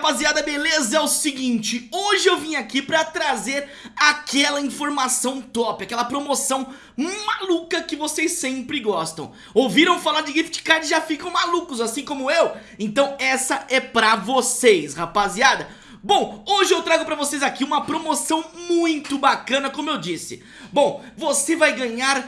rapaziada, beleza? É o seguinte, hoje eu vim aqui pra trazer aquela informação top, aquela promoção maluca que vocês sempre gostam Ouviram falar de gift card e já ficam malucos, assim como eu? Então essa é pra vocês, rapaziada Bom, hoje eu trago pra vocês aqui uma promoção muito bacana, como eu disse Bom, você vai ganhar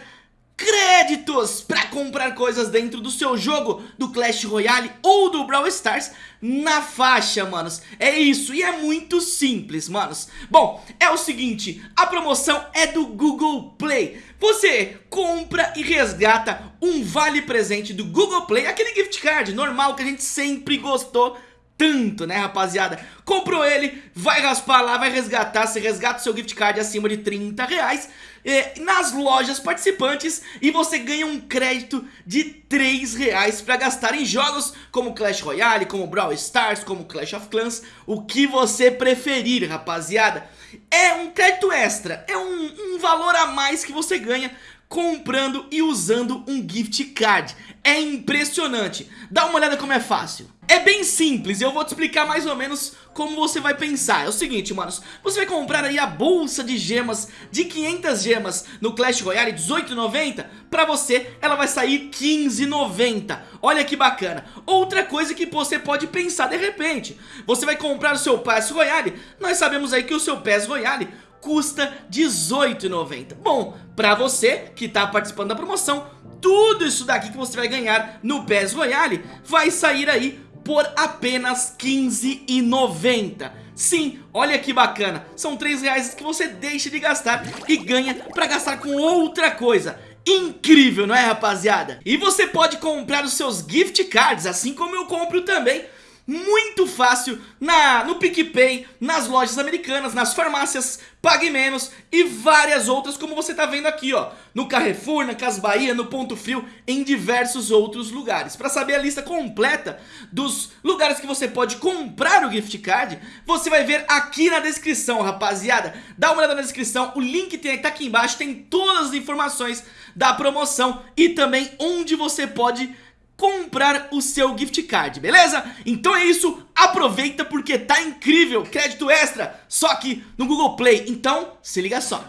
créditos para comprar coisas dentro do seu jogo do Clash Royale ou do Brawl Stars na faixa, manos. É isso, e é muito simples, manos. Bom, é o seguinte, a promoção é do Google Play. Você compra e resgata um vale presente do Google Play, aquele gift card normal que a gente sempre gostou tanto, né, rapaziada? Comprou ele, vai raspar lá, vai resgatar, você resgata o seu gift card acima de 30 reais eh, nas lojas participantes e você ganha um crédito de 3 reais pra gastar em jogos como Clash Royale, como Brawl Stars, como Clash of Clans, o que você preferir, rapaziada. É um crédito extra, é um, um valor a mais que você ganha comprando e usando um gift card. É impressionante. Dá uma olhada como é fácil. É bem simples, eu vou te explicar mais ou menos como você vai pensar. É o seguinte, manos, você vai comprar aí a bolsa de gemas de 500 gemas no Clash Royale 18,90 Pra você, ela vai sair 15,90 Olha que bacana. Outra coisa que você pode pensar de repente Você vai comprar o seu Pass Royale Nós sabemos aí que o seu Pass Royale custa 18,90 Bom, pra você que tá participando da promoção tudo isso daqui que você vai ganhar no PES Royale vai sair aí por apenas R$15,90 Sim, olha que bacana, são 3 reais que você deixa de gastar e ganha para gastar com outra coisa. Incrível, não é rapaziada? E você pode comprar os seus gift cards, assim como eu compro também muito fácil na, no PicPay, nas lojas americanas, nas farmácias, Pague Menos e várias outras como você tá vendo aqui ó, no Carrefour, na Cas Bahia, no Ponto Frio, em diversos outros lugares. Para saber a lista completa dos lugares que você pode comprar o gift card, você vai ver aqui na descrição, rapaziada. Dá uma olhada na descrição, o link tem, tá aqui embaixo, tem todas as informações da promoção e também onde você pode comprar o seu gift card, beleza? Então é isso, aproveita porque tá incrível, crédito extra, só aqui no Google Play, então se liga só.